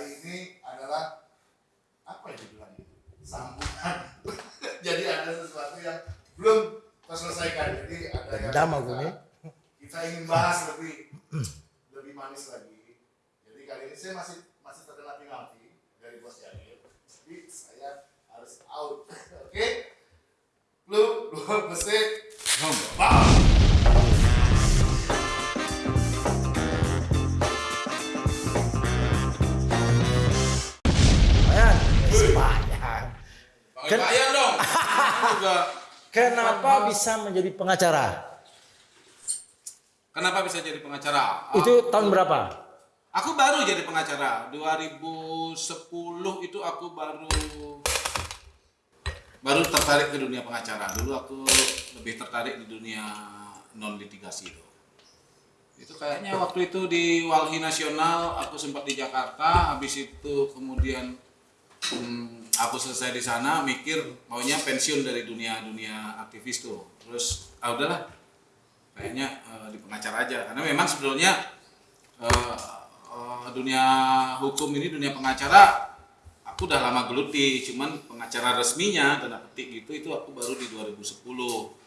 hari ini adalah apa yang dibilang itu? Sambutan. Jadi ada sesuatu yang belum terselesaikan. Jadi ada yang Dendam kita, kita ingin bahas lebih lebih manis lagi. Jadi kali ini saya masih masih terkena penalti dari bos Jamil. Jadi saya harus out. Oke? Lu, lu besi, Lumayan. Bayar dong. Aku. Kenapa bisa menjadi pengacara? Kenapa bisa jadi pengacara? Itu tahun berapa? Aku baru jadi pengacara. 2010 itu aku baru baru tertarik ke dunia pengacara. Dulu aku lebih tertarik di dunia non litigasi itu. Itu kayaknya waktu itu di Walhi Nasional aku sempat di Jakarta, habis itu kemudian hmm, aku selesai di sana mikir maunya pensiun dari dunia dunia aktivis tuh. Terus ah udahlah. Kayaknya eh, di pengacara aja. Karena memang sebetulnya eh, eh, dunia hukum ini dunia pengacara aku udah lama geluti. Cuman pengacara resminya tanda petik gitu itu aku baru di 2010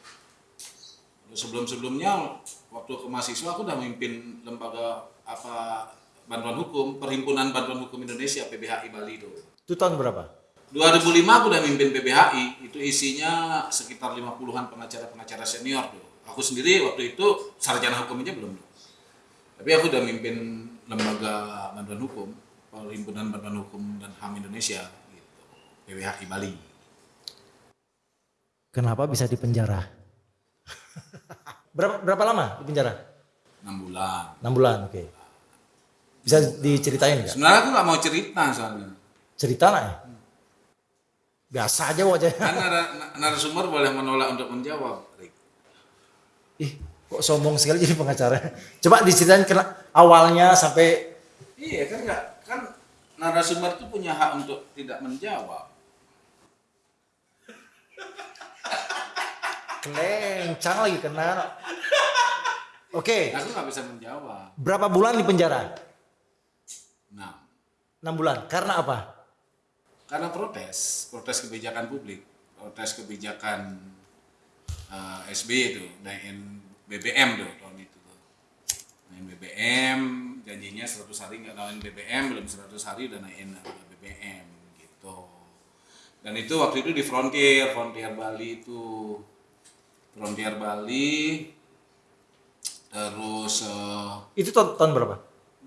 sebelum sebelumnya waktu ke mahasiswa aku udah memimpin lembaga apa bantuan hukum perhimpunan bantuan hukum Indonesia PBHI Bali itu Itu tahun berapa? 2005 aku udah mimpin PBHI itu isinya sekitar 50-an pengacara-pengacara senior tuh aku sendiri waktu itu sarjana hukum aja belum tapi aku udah mimpin lembaga bantuan hukum perhimpunan bantuan hukum dan HAM Indonesia gitu PBHI Bali Kenapa bisa di penjara? berapa berapa lama di penjara? 6 bulan 6 bulan, oke. Bisa diceritain nggak? sebenarnya aku nggak mau cerita soalnya Cerita lah ya. Biasa aja wajahnya. kan nar- narasumber boleh menolak untuk menjawab. Ih, kok sombong sekali jadi pengacara. Coba diceritain kena awalnya sampai iya kan nggak kan narasumber itu punya hak untuk tidak menjawab kelencang lagi kena. Oke, aku nggak bisa menjawab berapa bulan di penjara? nah 6 bulan. Karena apa? Karena protes protes kebijakan publik protes kebijakan eh, SBY itu naikin BBM tuh tahun itu tuh naikin BBM janjinya 100 hari nggak naikin BBM belum 100 hari udah naikin harga BBM gitu dan itu waktu itu di Frontier Frontier Bali itu Frontier Bali terus eh, Itu tahun, tahun berapa?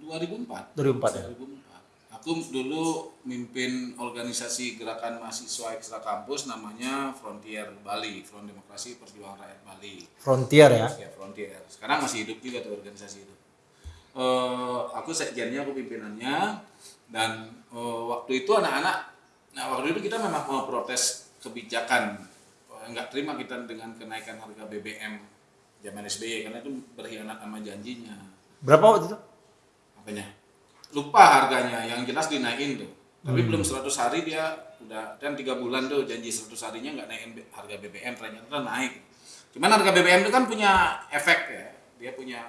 2004 2004 ya. 2004. Aku dulu mimpin organisasi gerakan mahasiswa ekstra kampus namanya Frontier Bali, Front Demokrasi Perjuangan Rakyat Bali. Frontier ya. Ya, Frontier. Sekarang masih hidup juga tuh organisasi itu. Eh, aku sekjennya, aku pimpinannya dan eh, waktu itu anak-anak nah waktu itu kita memang mau protes kebijakan Eh, nggak terima kita dengan kenaikan harga BBM zaman SBY karena itu berkhianat sama janjinya Berapa waktu itu? makanya lupa harganya yang jelas dinaikin tuh tapi belum 100 hari dia udah dan tiga bulan tuh janji 100 harinya nggak naikin B- harga BBM ternyata naik. Cuman harga BBM itu kan punya efek ya dia punya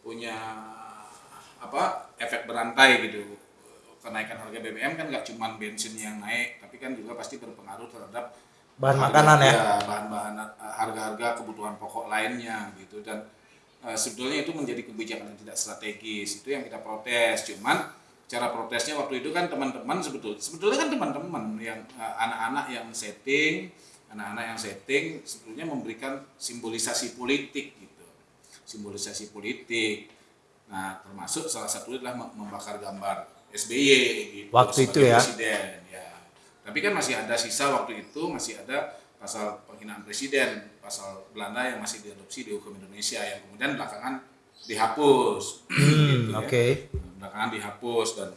punya apa efek berantai gitu. Kenaikan harga BBM kan nggak cuman bensin yang naik tapi kan juga pasti berpengaruh terhadap Bahan harga- makanan ya? bahan-bahan eh, harga-harga kebutuhan pokok lainnya gitu. Dan eh, sebetulnya itu menjadi kebijakan yang tidak strategis itu yang kita protes. Cuman cara protesnya waktu itu kan teman-teman sebetulnya sebetulnya kan teman-teman yang eh, anak-anak yang setting anak-anak yang setting sebetulnya memberikan simbolisasi politik gitu. Simbolisasi politik. Nah termasuk salah satunya adalah mem- membakar gambar SBY gitu Waktu itu ya? presiden ya. Tapi kan masih ada sisa waktu itu masih ada pasal penghinaan presiden pasal Belanda yang masih diadopsi di hukum Indonesia yang kemudian belakangan dihapus. Gitu ya. Belakangan dihapus dan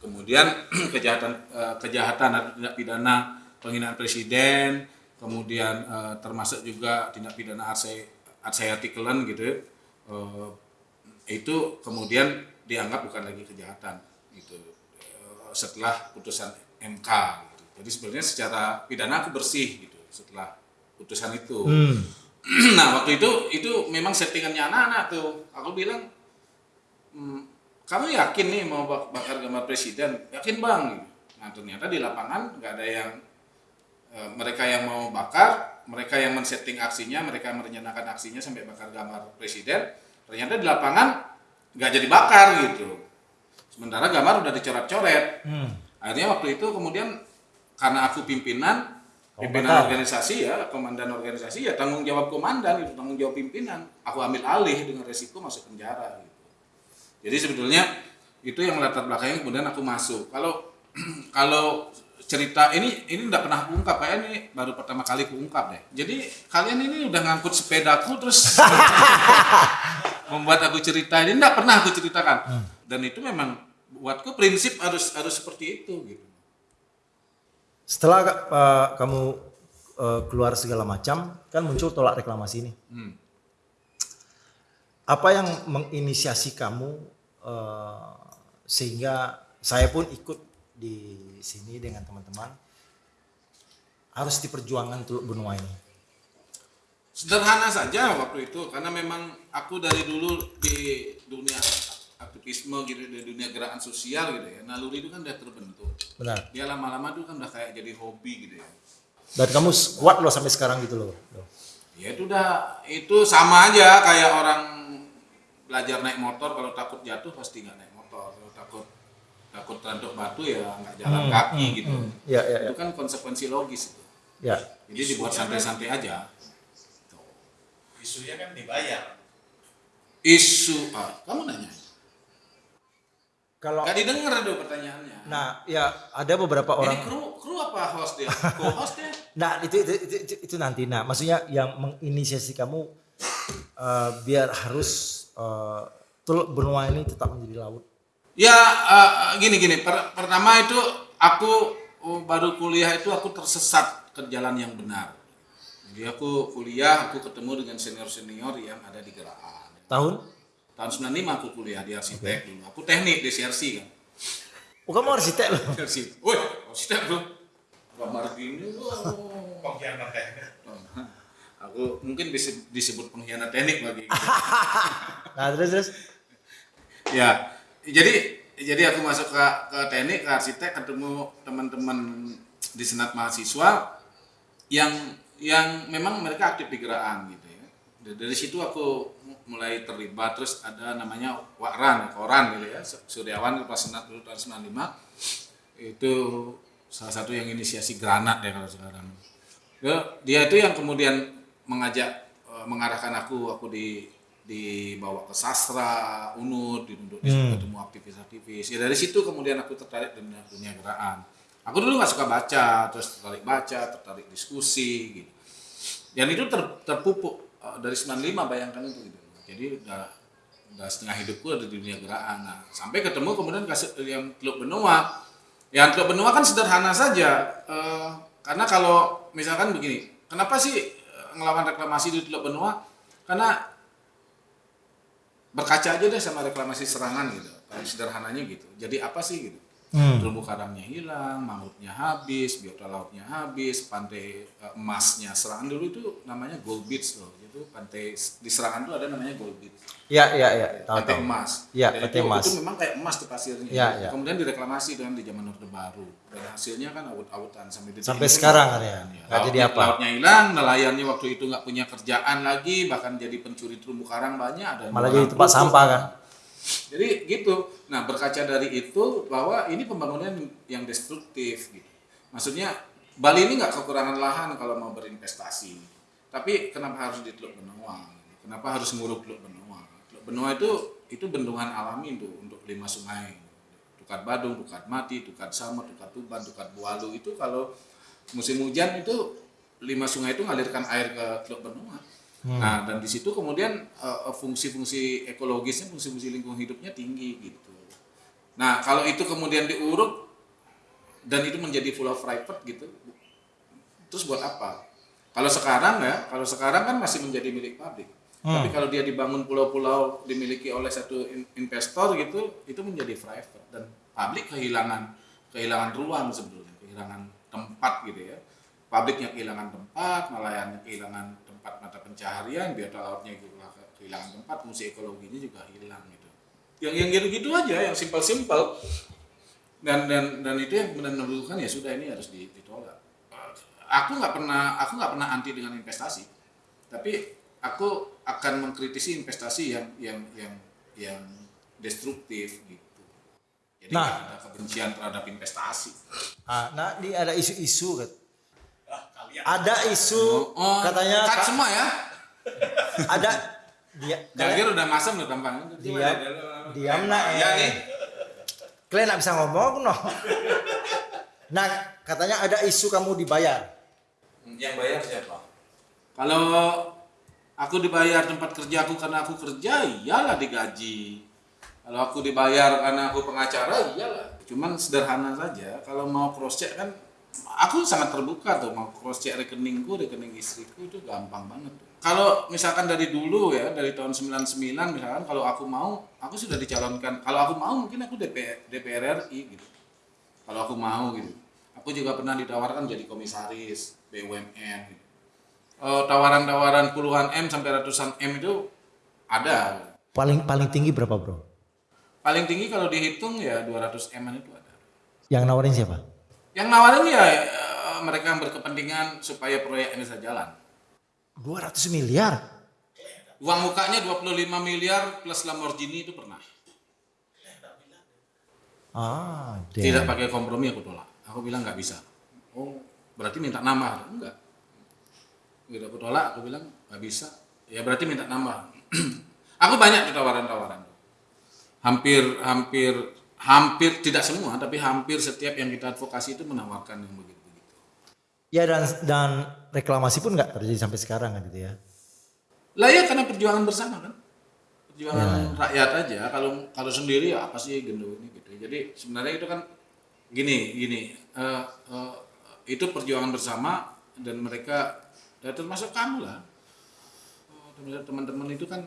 kemudian kejahatan eh, kejahatan atau tindak pidana penghinaan presiden kemudian eh, termasuk juga tindak pidana artikelan gitu ya, eh, itu kemudian dianggap bukan lagi kejahatan gitu setelah putusan MK gitu. Jadi sebenarnya secara pidana aku bersih gitu setelah putusan itu. Hmm. nah waktu itu itu memang settingannya anak-anak tuh. Aku bilang "Hmm, kamu yakin nih mau bak- bakar gambar presiden? Yakin bang? Nah ternyata di lapangan nggak ada yang eh, mereka yang mau bakar mereka yang men-setting aksinya mereka merencanakan aksinya sampai bakar gambar presiden ternyata di lapangan nggak jadi bakar gitu. Sementara gambar udah dicoret-coret. Hmm. akhirnya waktu itu kemudian karena aku pimpinan pimpinan organisasi ya komandan organisasi ya tanggung jawab komandan itu tanggung jawab pimpinan. Aku ambil alih dengan resiko masuk penjara gitu jadi sebetulnya itu yang latar belakangnya kemudian aku masuk. Kalau kalau cerita ini ini tidak pernah aku ungkap kayak ini baru pertama kali aku ungkap deh. Jadi kalian ini udah ngangkut sepedaku terus membuat aku cerita. Ini tidak pernah aku ceritakan. Dan itu memang buatku prinsip harus harus seperti itu gitu. Setelah uh, kamu uh, keluar segala macam, kan muncul tolak reklamasi ini. Hmm. Apa yang menginisiasi kamu uh, sehingga saya pun ikut di sini dengan teman-teman harus diperjuangkan Teluk Benua ini. Sederhana saja waktu itu karena memang aku dari dulu di dunia aktivisme gitu di dunia gerakan sosial gitu ya naluri itu kan udah terbentuk Benar. dia lama-lama tuh kan udah kayak jadi hobi gitu ya Dan kamu kuat loh sampai sekarang gitu loh. Ya itu udah itu sama aja kayak orang belajar naik motor kalau takut jatuh pasti nggak naik motor. Kalau takut takut tanduk batu ya nggak jalan kaki gitu. Ya, ya, ya. itu kan konsekuensi logis itu. Ya. jadi dibuat santai-santai aja. Isunya kan dibayar. Isu ah, kamu nanya Kalau nggak didengar tuh pertanyaannya nah ya ada beberapa Ini orang kru kru apa host dia? Co-host dia? Nah itu itu, itu, itu, itu nanti. Nah maksudnya yang menginisiasi kamu eh, biar harus eh, Teluk Benua ini tetap menjadi laut. Ya eh, gini gini. Per- pertama itu aku oh, baru kuliah itu aku tersesat ke jalan yang benar. Jadi aku kuliah, aku ketemu dengan senior senior yang ada di Geraan. Tahun? Tahun 95 aku kuliah di arsitek dulu. Aku teknik di CRC kan. Oh kamu arsitek loh. CRC. Woi, arsitek bro. Gambar gini. wow. pengkhianat teknik Aku mungkin bisa disebut pengkhianat teknik bagi. Nah terus terus. Ya, jadi jadi aku masuk ke ke teknik ke arsitek ketemu teman-teman di senat mahasiswa yang yang memang mereka aktif di gerakan gitu ya. Dari situ aku mulai terlibat. Terus ada namanya Wakran, Koran gitu ya. Suryawan kelas senat dulu tahun 95 itu salah satu yang inisiasi granat ya kalau sekarang. Dia, itu yang kemudian mengajak eh, mengarahkan aku aku di dibawa ke sastra unut duduk di situ ketemu aktivis-aktivis. Ya dari situ kemudian aku tertarik dengan dunia gerakan. Aku dulu nggak suka baca terus tertarik baca tertarik diskusi gitu. Dan itu ter, terpupuk eh, dari 95 bayangkan itu gitu jadi udah udah setengah hidupku ada di dunia gerakan. Nah sampai ketemu kemudian kasih yang Teluk Benua yang Teluk Benua kan sederhana saja Eh, karena kalau misalkan begini kenapa sih eh, ngelawan reklamasi di Teluk Benua karena berkaca aja deh sama reklamasi serangan gitu sederhananya gitu. Jadi apa sih gitu Hmm. terumbu karangnya hilang mamutnya habis biota lautnya habis pantai eh, emasnya serangan dulu itu namanya gold beach loh itu pantai di serangan itu ada namanya gold beach Ya ya ya. Tahu pantai tahu. emas Iya, Dan pantai itu, emas. itu memang kayak emas tuh pasirnya Iya, iya. kemudian direklamasi dengan di zaman orde baru dan hasilnya kan awut-awutan sampai detik Sampai sekarang kan ya. Nggak jadi apa. lautnya hilang nelayannya waktu itu nggak punya kerjaan lagi bahkan jadi pencuri terumbu karang banyak ada Malah jadi tempat sampah kan. Jadi gitu. Nah berkaca dari itu bahwa ini pembangunan yang destruktif gitu. Maksudnya Bali ini nggak kekurangan lahan kalau mau berinvestasi. Tapi kenapa harus di Teluk Benua? Kenapa harus nguruk Teluk Benua? Teluk Benua itu itu bendungan alami tuh untuk lima sungai. Tukat Badung, Tukat Mati, Tukat Samut, Tukat Tuban, Tukat Bualu itu kalau musim hujan itu lima sungai itu ngalirkan air ke Teluk Benua. Nah, dan di situ kemudian eh, fungsi-fungsi ekologisnya, fungsi-fungsi lingkungan hidupnya tinggi gitu. Nah, kalau itu kemudian diuruk dan itu menjadi full of private gitu, terus buat apa? Kalau sekarang ya, kalau sekarang kan masih menjadi milik publik. Tapi kalau dia dibangun pulau-pulau dimiliki oleh satu in- investor gitu, itu menjadi private dan publik kehilangan kehilangan ruang sebetulnya, kehilangan tempat gitu ya. Publiknya kehilangan tempat, nelayannya kehilangan tempat mata pencaharian, biota lautnya kehilangan tempat, fungsi ekologinya juga hilang gitu. yang yang gitu-gitu aja yang simpel-simpel dan dan dan itu yang benar menentukan ya sudah ini harus di- ditolak aku nggak pernah aku nggak pernah anti dengan investasi tapi aku akan mengkritisi investasi yang yang yang yang destruktif gitu jadi Nah. ada kebencian terhadap investasi Ah, nah, ini ada isu-isu kan. Ada isu oh katanya cut semua ya? Ada. Dia Jagir udah masam udah tampang Diam. Diam, nak, ya nih. Kalian nggak bisa ngomong no. Nah, katanya ada isu kamu dibayar. yang bayar siapa? Kalau aku dibayar tempat kerja aku karena aku kerja iyalah digaji. Kalau aku dibayar karena aku pengacara iyalah. Cuman sederhana saja. Kalau mau cross check kan aku sangat terbuka tuh mau cross check rekeningku rekening istriku itu gampang banget tuh. kalau misalkan dari dulu ya dari tahun 99 misalkan kalau aku mau aku sudah dicalonkan kalau aku mau mungkin aku DPR, DPR RI gitu kalau aku mau gitu aku juga pernah ditawarkan jadi komisaris BUMN gitu. Eh, tawaran-tawaran puluhan M sampai ratusan M itu ada Paling paling tinggi berapa, Bro? paling tinggi kalau dihitung ya 200 M itu ada Yang nawarin siapa? Yang nawarin ya eh, mereka yang berkepentingan supaya proyek ini bisa jalan. 200 miliar. uang mukanya 25 miliar plus Lamborghini itu pernah. Ah, tidak pakai kompromi aku tolak. Aku bilang nggak bisa. Oh berarti minta nambah? Enggak. Gitu aku tolak. Aku bilang nggak bisa. Ya berarti minta nambah. Aku banyak tawaran-tawaran hampir hampir hampir tidak semua tapi hampir setiap yang kita advokasi itu menawarkan yang begitu. Begitu Ya dan dan reklamasi pun nggak terjadi sampai sekarang kan gitu ya. lah ya karena perjuangan bersama kan? Perjuangan rakyat aja. Kalau kalau sendiri ya apa sih gendo ini gitu. Jadi sebenarnya itu kan gini gini. Eh, eh, itu perjuangan bersama dan mereka ya termasuk kamu lah. Termasuk teman-teman itu kan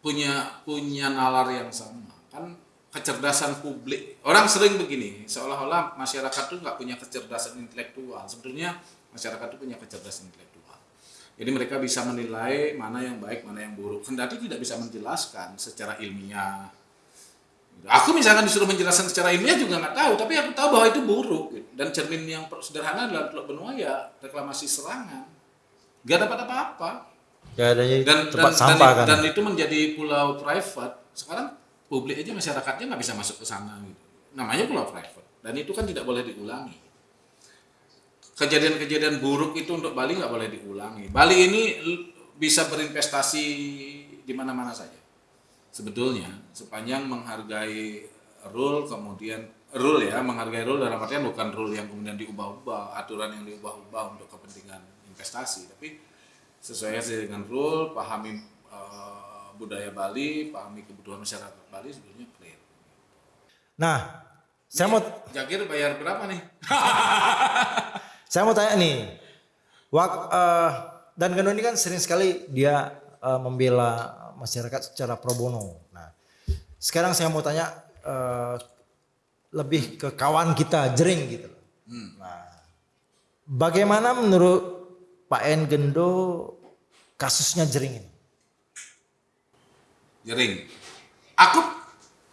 punya punya nalar yang sama. Kan kecerdasan publik. Orang sering begini seolah-olah masyarakat tuh nggak punya kecerdasan intelektual. Sebetulnya masyarakat tuh punya kecerdasan intelektual. Jadi mereka bisa menilai mana yang baik mana yang buruk. Kendati tidak bisa menjelaskan secara ilmiah. Aku misalkan disuruh menjelaskan secara ilmiah juga nggak tahu tapi aku tahu bahwa itu buruk. Gitu. dan cermin yang sederhana adalah Teluk Benua ya reklamasi serangan. Nggak dapat apa-apa. Ya dan tempat dan, sampah dan, kan. dan itu menjadi pulau private. Sekarang publik aja masyarakatnya nggak bisa masuk ke sana gitu. Namanya pulau private dan itu kan tidak boleh diulangi. Kejadian-kejadian buruk itu untuk Bali nggak boleh diulangi. Bali ini bisa berinvestasi di mana-mana saja. Sebetulnya sepanjang menghargai rule kemudian rule ya menghargai rule dalam artian bukan rule yang kemudian diubah-ubah aturan yang diubah-ubah untuk kepentingan investasi tapi sesuai dengan rule pahami eh, budaya Bali pahami kebutuhan masyarakat Bali sebetulnya clear Nah, saya mau Jakir bayar berapa nih saya mau tanya nih. Wak, eh, dan Gendo ini kan sering sekali dia eh, membela masyarakat secara pro bono. Nah, sekarang saya mau tanya eh, lebih ke kawan kita Jering gitu. Nah, bagaimana menurut Pak En Gendo kasusnya Jering ini? Jering. Aku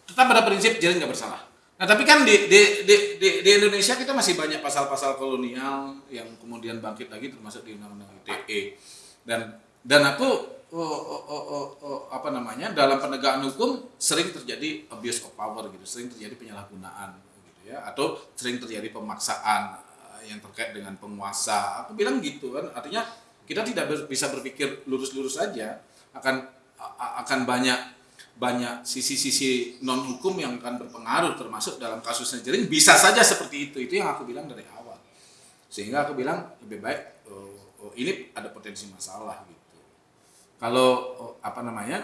tetap pada prinsip jering nggak bersalah. Nah tapi kan di, di, di, di, di Indonesia kita masih banyak pasal-pasal kolonial yang kemudian bangkit lagi termasuk di Undang-Undang ITE dan dan aku oh, oh, oh, oh, oh, apa namanya dalam penegakan hukum sering terjadi abuse of power gitu, sering terjadi penyalahgunaan gitu ya atau sering terjadi pemaksaan eh, yang terkait dengan penguasa. Aku bilang gitu kan, artinya kita tidak bisa berpikir lurus-lurus saja akan a- a- akan banyak banyak sisi-sisi non hukum yang akan berpengaruh termasuk dalam kasusnya jering bisa saja seperti itu. Itu yang aku bilang dari awal. Sehingga aku bilang lebih baik oh, oh, ini ada potensi masalah gitu. Kalau oh, apa namanya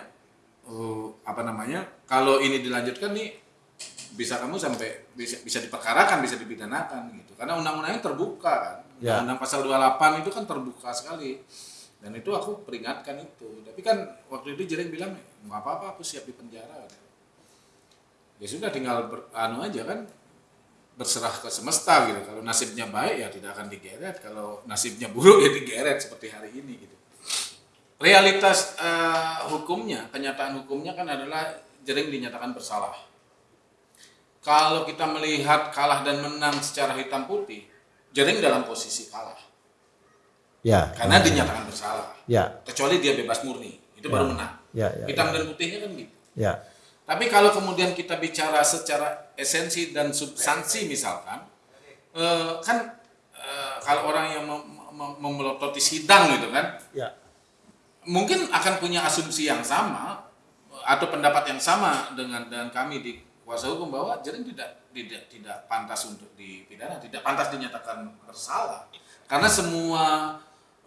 oh, apa namanya kalau ini dilanjutkan nih bisa kamu sampai bisa bisa diperkarakan bisa dipidanakan gitu. Karena undang-undangnya terbuka kan. Ya. undang pasal 28 itu kan terbuka sekali dan itu aku peringatkan itu. Tapi kan waktu itu Jering bilang nggak apa-apa aku siap di penjara. Ya sudah tinggal ber, anu aja kan berserah ke semesta gitu. Kalau nasibnya baik ya tidak akan digeret. Kalau nasibnya buruk ya digeret seperti hari ini gitu. Realitas eh, hukumnya kenyataan hukumnya kan adalah Jering dinyatakan bersalah. Kalau kita melihat kalah dan menang secara hitam putih, Jering dalam posisi kalah Ya. karena dinyatakan bersalah. Ya. Kecuali dia bebas murni, itu baru menang. Ya, ya. Hitam dan putihnya kan gitu. Ya. Tapi kalau kemudian kita bicara secara esensi dan substansi misalkan, eh, kan eh, kalau orang yang mem- mem- memelototi sidang gitu kan, Ya. mungkin akan punya asumsi yang sama atau pendapat yang sama dengan dengan kami di kuasa hukum bahwa Jering tidak tidak tidak pantas untuk dipidana, tidak pantas dinyatakan bersalah karena semua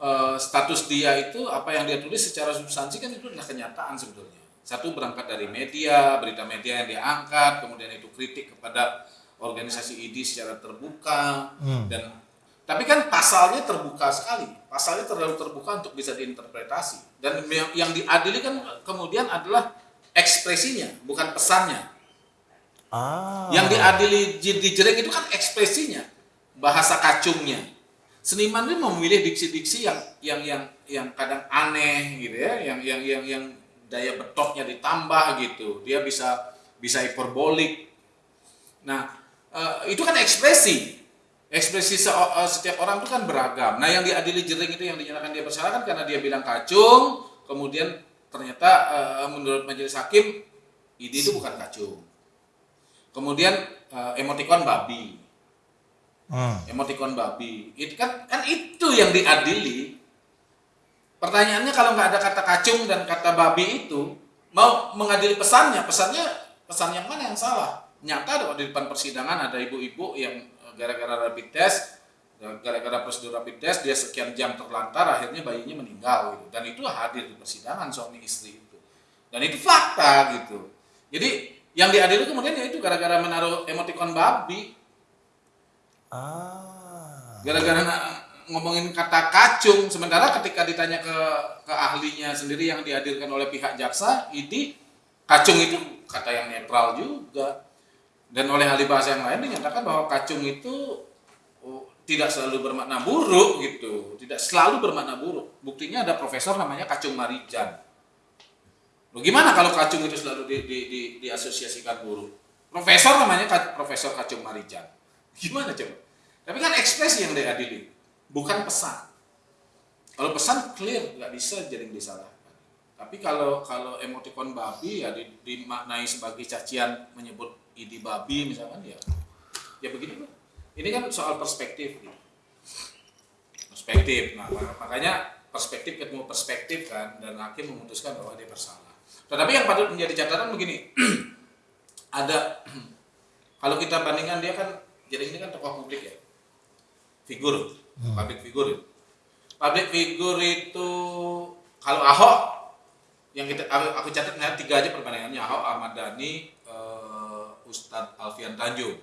eh, status dia itu apa yang dia tulis secara substansi kan itu adalah kenyataan sebetulnya. Satu berangkat dari media, berita media yang dia angkat, kemudian itu kritik kepada organisasi ID secara terbuka dan tapi kan pasalnya terbuka sekali. Pasalnya terlalu terbuka untuk bisa diinterpretasi. Dan yang, yang diadili kan kemudian adalah ekspresinya, bukan pesannya. Ah. Yang diadili di Jering itu kan ekspresinya, bahasa kacungnya. Seniman itu memilih diksi-diksi yang yang yang yang kadang aneh gitu ya, yang yang yang yang daya betoknya ditambah gitu. Dia bisa bisa hiperbolik. Nah, eh, itu kan ekspresi. Ekspresi eh, setiap orang itu kan beragam. Nah, yang diadili Jering itu yang dinyatakan dia bersalah kan karena dia bilang kacung, kemudian ternyata eh, menurut majelis hakim ini itu bukan kacung. Kemudian emotikon babi, Hmm. emotikon babi. Itu kan kan itu yang diadili. Pertanyaannya kalau nggak ada kata kacung dan kata babi itu mau mengadili pesannya, pesannya pesan yang mana yang salah? Nyata ada di depan persidangan ada ibu-ibu yang eh, gara-gara rapid test, gara-gara prosedur rapid test dia sekian jam terlantar akhirnya bayinya meninggal gitu. Dan itu hadir di persidangan suami istri itu. Dan itu fakta gitu. Jadi yang diadili kemudian ya itu gara-gara menaruh emotikon babi Ah. gara-gara ngomongin kata kacung sementara ketika ditanya ke ke ahlinya sendiri yang dihadirkan oleh pihak jaksa ini kacung itu kata yang netral juga. Dan oleh ahli bahasa yang lain dinyatakan bahwa kacung itu oh, tidak selalu bermakna buruk gitu. Tidak selalu bermakna buruk. Buktinya ada profesor namanya kacung marijan. Loh, gimana kalau kacung itu selalu di, di, di, diasosiasikan buruk? Profesor namanya profesor kacung marijan gimana coba? Tapi kan ekspresi yang diadili bukan pesan. Kalau pesan clear. Nggak bisa jadi disalahkan. Tapi kalau kalau emotikon babi ya di- dimaknai sebagai cacian menyebut idi babi misalkan ya ya begini Pak. ini kan soal perspektif gitu. perspektif. Nah mak- makanya perspektif ketemu perspektif kan dan hakim memutuskan bahwa dia bersalah. Tetapi yang patut menjadi catatan begini ada kalau kita bandingkan dia kan jadi ini kan tokoh publik ya? Figur public figur itu public figur itu kalau Ahok yang kita aku, aku catat nah, tiga aja perbandingannya Ahok Ahmad Dhani eh, Ustadz Alfian Tanjung.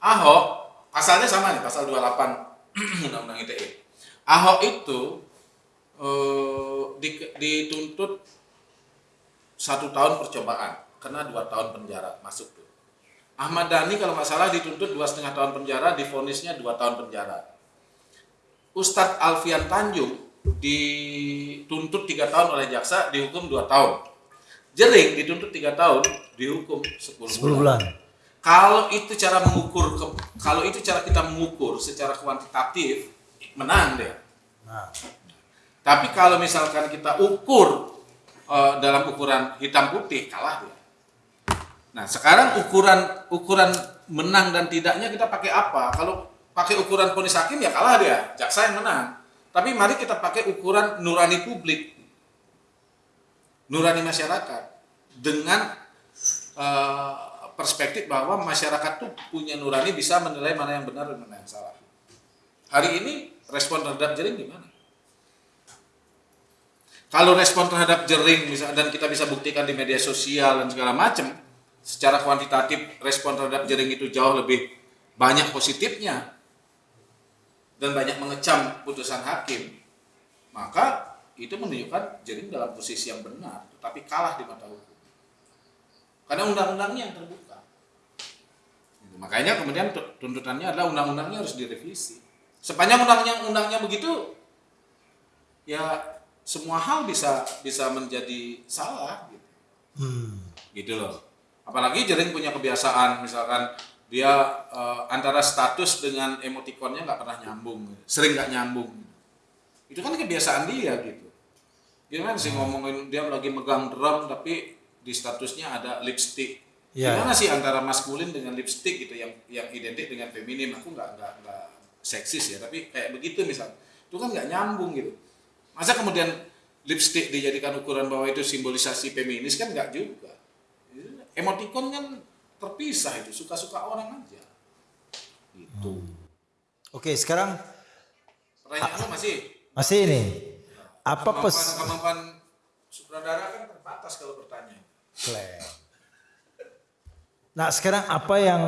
Ahok pasalnya sama nih pasal 28 Undang-Undang ITE Ahok itu eh, di- dituntut satu tahun percobaan kena dua tahun penjara masuk tuh Ahmad Dhani kalau nggak salah dituntut dua setengah tahun penjara difonisnya dua tahun penjara Ustadz Alfian Tanjung dituntut tiga tahun oleh jaksa dihukum dua tahun Jering dituntut tiga tahun dihukum 10 10 bulan. bulan. Kalau itu cara mengukur ke- kalau itu cara kita mengukur secara kuantitatif menang dia. Nah. Tapi kalau misalkan kita ukur eh, dalam ukuran hitam putih kalah dia. Nah, sekarang ukuran ukuran menang dan tidaknya kita pakai apa? Kalau pakai ukuran ponis hakim ya kalah dia, jaksa yang menang. Tapi mari kita pakai ukuran nurani publik. Nurani masyarakat dengan eh, perspektif bahwa masyarakat tuh punya nurani bisa menilai mana yang benar dan mana yang salah. Hari ini respon terhadap jering gimana? Kalau respon terhadap jering dan kita bisa buktikan di media sosial dan segala macam, secara kuantitatif respon terhadap jering itu jauh lebih banyak positifnya dan banyak mengecam putusan hakim, maka itu menunjukkan jering dalam posisi yang benar, tetapi kalah di mata hukum. Karena undang-undangnya yang terbuka. Gitu. Makanya kemudian tu- tuntutannya adalah undang-undangnya harus direvisi. Sepanjang undang-undangnya undangnya begitu, ya semua hal bisa bisa menjadi salah gitu. Hmm. gitu loh apalagi jering punya kebiasaan misalkan dia eh, antara status dengan emotikonnya nggak pernah nyambung sering nggak nyambung. Itu kan kebiasaan dia gitu. Gimana sih ngomongin dia lagi megang drum tapi di statusnya ada lipstick. Iya. gimana sih antara maskulin dengan lipstick gitu yang yang identik dengan feminim aku nggak nggak nggak seksis ya tapi kayak begitu misal. Itu kan nggak nyambung gitu. Masa kemudian lipstick dijadikan ukuran bahwa itu simbolisasi feminis? Kan nggak juga emoticon kan terpisah itu suka-suka orang aja. Gitu. Oke, sekarang pertanyaannya masih? Masih ini. Apa kemampuan, pes kemampuan sutradara kan terbatas kalau bertanya. Nah, sekarang apa yang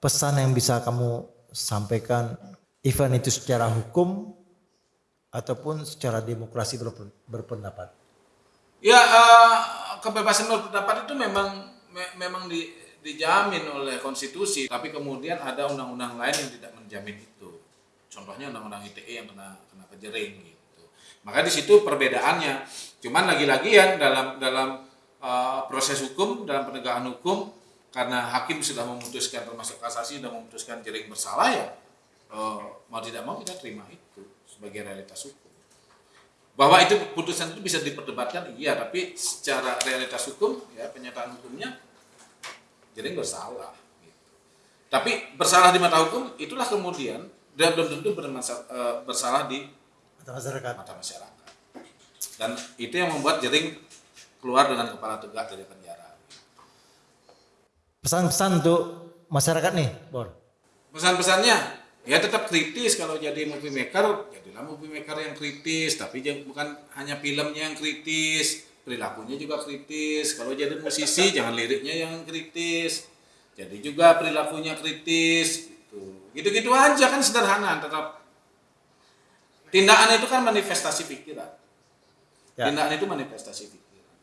pesan yang bisa kamu sampaikan event itu secara hukum ataupun secara demokrasi berpen- berpendapat? Ya eh, kebebasan berpendapat itu memang me- memang di- dijamin oleh konstitusi, tapi kemudian ada undang-undang lain yang tidak menjamin itu. Contohnya undang-undang ITE yang kena kena kejering gitu. Maka di situ perbedaannya. Cuman lagi-lagi ya dalam dalam eh, proses hukum dalam penegakan hukum karena hakim sudah memutuskan termasuk kasasi sudah memutuskan jering bersalah ya eh, mau tidak mau kita terima itu sebagai realitas hukum bahwa itu putusan itu bisa diperdebatkan iya tapi secara realitas hukum ya penyataan hukumnya jadi bersalah gitu. tapi bersalah di mata hukum itulah kemudian dan belum tentu eh, bersalah di Atau masyarakat? mata masyarakat dan itu yang membuat jering keluar dengan kepala tegak dari penjara Pesan-pesan untuk masyarakat nih, Bor. pesan-pesannya ya tetap kritis kalau jadi movie maker jadilah movie maker yang kritis tapi jangan bukan hanya filmnya yang kritis perilakunya juga kritis. Kalau jadi musisi jangan liriknya yang kritis. Jadi juga perilakunya kritis gitu. Gitu-gitu aja kan sederhana tetap. Tindakan itu kan manifestasi pikiran. Ya. tindakan itu manifestasi pikiran.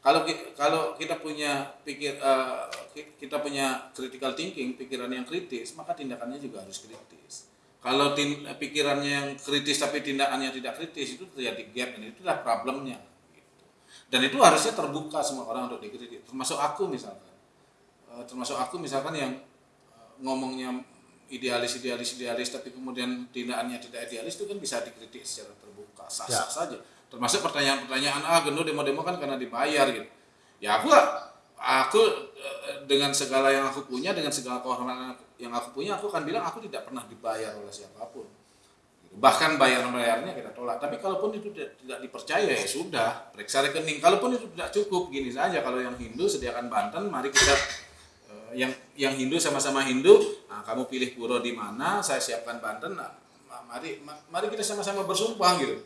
Kalau kalau kita punya pikir ki- kita punya critical thinking pikiran yang kritis maka tindakannya juga harus kritis. Kalau tin- pikirannya yang kritis tapi tindakannya tidak kritis itu terjadi gap dan itulah problemnya. gitu. Dan itu harusnya terbuka semua orang untuk dikritik. Termasuk aku misalkan. Eh, termasuk aku misalkan yang eh, ngomongnya idealis idealis idealis tapi kemudian tindakannya tidak idealis itu kan bisa dikritik secara terbuka sah sah saja. Termasuk pertanyaan-pertanyaan ah gendo demo-demo kan karena dibayar gitu. Ya aku aku eh, dengan segala yang aku punya dengan segala kehormatan yang aku punya aku akan bilang aku tidak pernah dibayar oleh siapa pun. Bahkan bayar-bayarnya kita tolak. Tapi kalaupun itu tidak, tidak dipercaya ya sudah. Periksa rekening. Kalaupun itu tidak cukup gini saja. Kalau yang Hindu sediakan Banten mari kita eh, yang yang Hindu sama-sama Hindu nah, kamu pilih puro di mana saya siapkan Banten nah, ma- mari ma- mari kita sama-sama bersumpah gitu.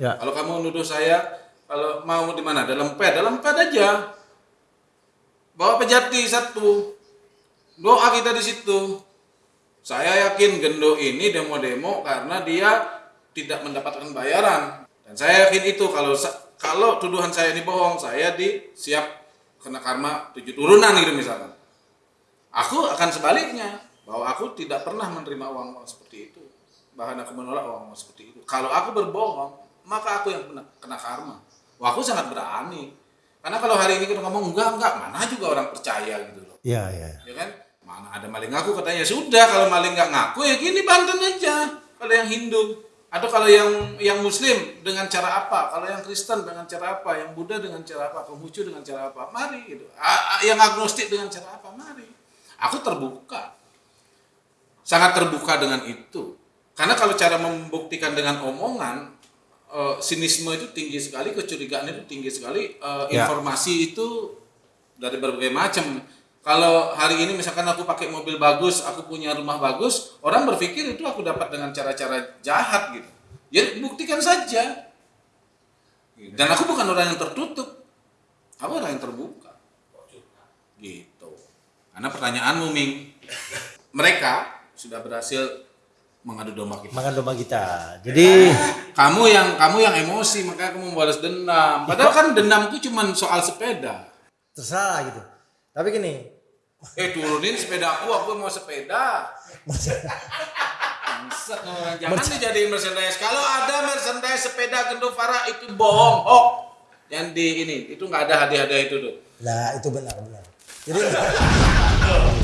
Ya. kalau kamu nuduh saya kalau mau di mana? Dalam ped. Dalam ped aja. Bawa pejati satu. Doa kita di situ saya yakin Gendo ini demo-demo karena dia tidak mendapatkan bayaran. Dan saya yakin itu kalau kalau tuduhan saya ini bohong saya di siap kena karma tujuh turunan gitu misalkan. Aku akan sebaliknya bahwa aku tidak pernah menerima uang-uang seperti itu. Bahkan aku menolak uang-uang seperti itu. Kalau aku berbohong maka aku yang kena, kena karma. Wah aku sangat berani. Karena kalau hari ini kita ngomong enggak enggak mana juga orang percaya? gitu loh. Iya, iya. ya kan mana ada maling ngaku? Katanya sudah kalau maling nggak ngaku ya gini Banten aja. Kalau yang Hindu. Atau kalau yang yang Muslim dengan cara apa? Kalau yang Kristen dengan cara apa? Yang Buddha dengan cara apa? Konghucu dengan cara apa? Mari gitu. Yang agnostik dengan cara apa? Mari. Aku terbuka. Sangat terbuka dengan itu. Karena kalau cara membuktikan dengan omongan eh, sinisme itu tinggi sekali kecurigaan itu tinggi sekali eh, Ya. informasi itu dari berbagai macam kalau hari ini misalkan aku pakai mobil bagus aku punya rumah bagus orang berpikir itu aku dapat dengan cara-cara jahat gitu. Ya buktikan saja. Dan aku bukan orang yang tertutup. Aku orang yang terbuka. Gitu. Karena pertanyaanmu Ming. Mereka sudah berhasil mengadu domba kita. Makan domba kita. Jadi kamu yang kamu yang emosi makanya kamu membalas dendam. Padahal kan dendamku cuma soal sepeda. Terserah gitu. Tapi gini, eh turunin sepeda aku aku mau sepeda. Jangan dijadiin merchandise. Kalau ada merchandise sepeda Gendo Farah itu bohong. Hoax yang di ini itu nggak ada hadiah-hadiah itu tuh lah itu benar benar. Jadi